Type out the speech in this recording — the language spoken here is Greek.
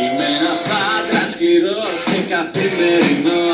Είμαι ένας άντρας χειρός και καθημερινός.